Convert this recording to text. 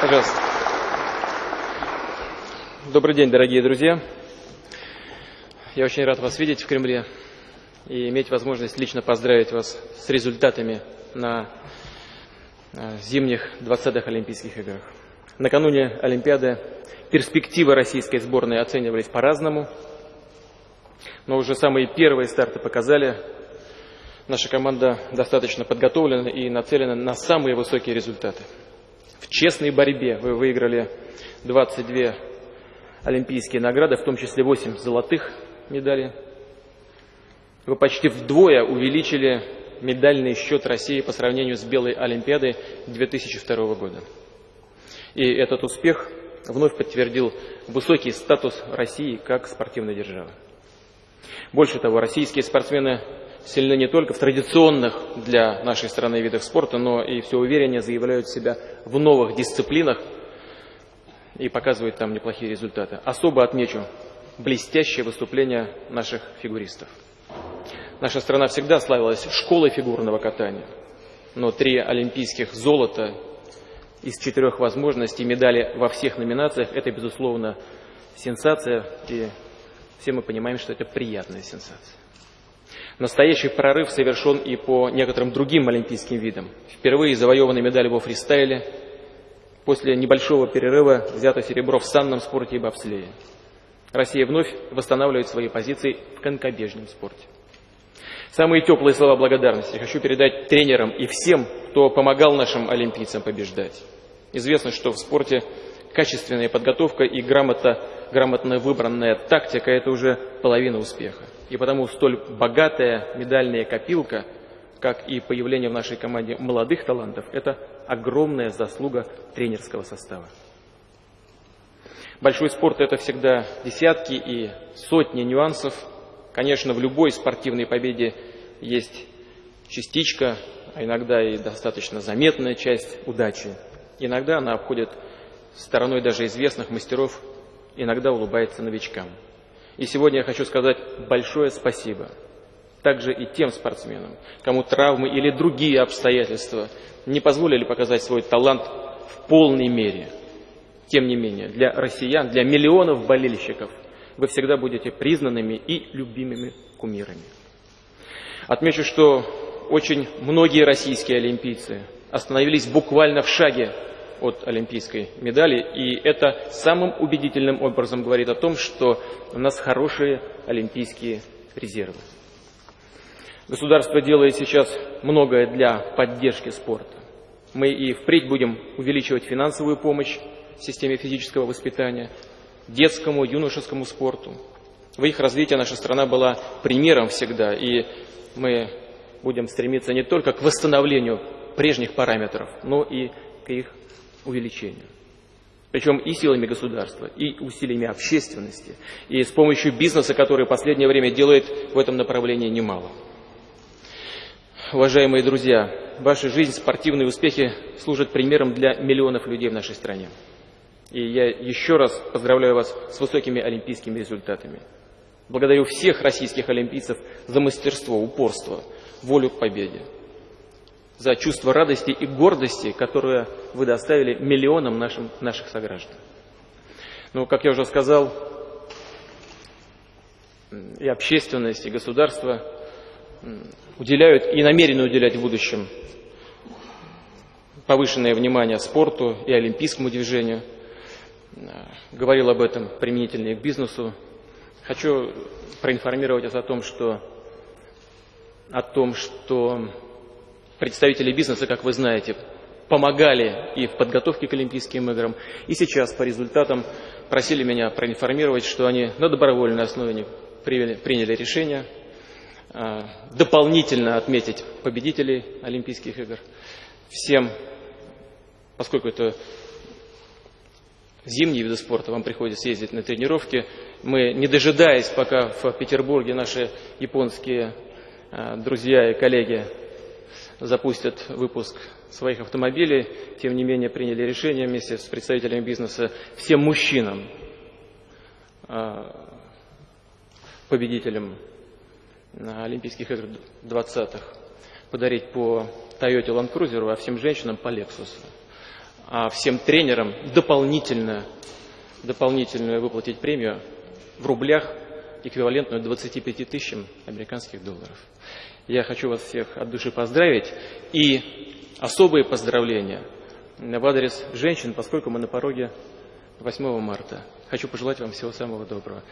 Пожалуйста. Добрый день, дорогие друзья. Я очень рад вас видеть в Кремле и иметь возможность лично поздравить вас с результатами на э, зимних 20-х Олимпийских играх. Накануне Олимпиады перспективы российской сборной оценивались по-разному, но уже самые первые старты показали, наша команда достаточно подготовлена и нацелена на самые высокие результаты. В честной борьбе вы выиграли 22 олимпийские награды, в том числе 8 золотых медалей. Вы почти вдвое увеличили медальный счет России по сравнению с Белой Олимпиадой 2002 года. И этот успех вновь подтвердил высокий статус России как спортивной державы. Больше того, российские спортсмены сильны не только в традиционных для нашей страны видах спорта, но и все увереннее заявляют себя в новых дисциплинах и показывают там неплохие результаты. Особо отмечу блестящее выступление наших фигуристов. Наша страна всегда славилась школой фигурного катания, но три олимпийских золота из четырех возможностей медали во всех номинациях – это, безусловно, сенсация, и все мы понимаем, что это приятная сенсация. Настоящий прорыв совершен и по некоторым другим олимпийским видам. Впервые завоеваны медали во фристайле, после небольшого перерыва взято серебро в санном спорте и бобслее. Россия вновь восстанавливает свои позиции в конькобежном спорте. Самые теплые слова благодарности хочу передать тренерам и всем, кто помогал нашим олимпийцам побеждать. Известно, что в спорте качественная подготовка и грамотно, грамотно выбранная тактика – это уже половина успеха. И потому столь богатая медальная копилка, как и появление в нашей команде молодых талантов, это огромная заслуга тренерского состава. Большой спорт – это всегда десятки и сотни нюансов. Конечно, в любой спортивной победе есть частичка, а иногда и достаточно заметная часть удачи. Иногда она обходит стороной даже известных мастеров, иногда улыбается новичкам. И сегодня я хочу сказать большое спасибо также и тем спортсменам, кому травмы или другие обстоятельства не позволили показать свой талант в полной мере. Тем не менее, для россиян, для миллионов болельщиков вы всегда будете признанными и любимыми кумирами. Отмечу, что очень многие российские олимпийцы остановились буквально в шаге от олимпийской медали, и это самым убедительным образом говорит о том, что у нас хорошие олимпийские резервы. Государство делает сейчас многое для поддержки спорта. Мы и впредь будем увеличивать финансовую помощь системе физического воспитания, детскому, юношескому спорту. В их развитии наша страна была примером всегда, и мы будем стремиться не только к восстановлению прежних параметров, но и к их увеличению. Причем и силами государства, и усилиями общественности, и с помощью бизнеса, который в последнее время делает в этом направлении немало. Уважаемые друзья, ваша жизнь, спортивные успехи служат примером для миллионов людей в нашей стране. И я еще раз поздравляю вас с высокими олимпийскими результатами. Благодарю всех российских олимпийцев за мастерство, упорство, волю к победе за чувство радости и гордости, которое вы доставили миллионам нашим, наших сограждан. Ну, как я уже сказал, и общественность, и государство уделяют и намерены уделять в будущем повышенное внимание спорту и олимпийскому движению. Говорил об этом применительно и к бизнесу. Хочу проинформировать вас о том, что, о том, что представители бизнеса, как вы знаете, помогали и в подготовке к Олимпийским играм, и сейчас по результатам просили меня проинформировать, что они на добровольной основе приняли решение а, дополнительно отметить победителей Олимпийских игр. Всем, поскольку это зимние виды спорта, вам приходится ездить на тренировки, мы, не дожидаясь, пока в Петербурге наши японские а, друзья и коллеги запустят выпуск своих автомобилей, тем не менее приняли решение вместе с представителями бизнеса всем мужчинам, а, победителям на Олимпийских играх 20-х, подарить по Toyota Land Cruiser, а всем женщинам по Lexus. а всем тренерам дополнительно, дополнительную выплатить премию в рублях, эквивалентную 25 тысячам американских долларов. Я хочу вас всех от души поздравить и особые поздравления в адрес женщин, поскольку мы на пороге 8 марта. Хочу пожелать вам всего самого доброго.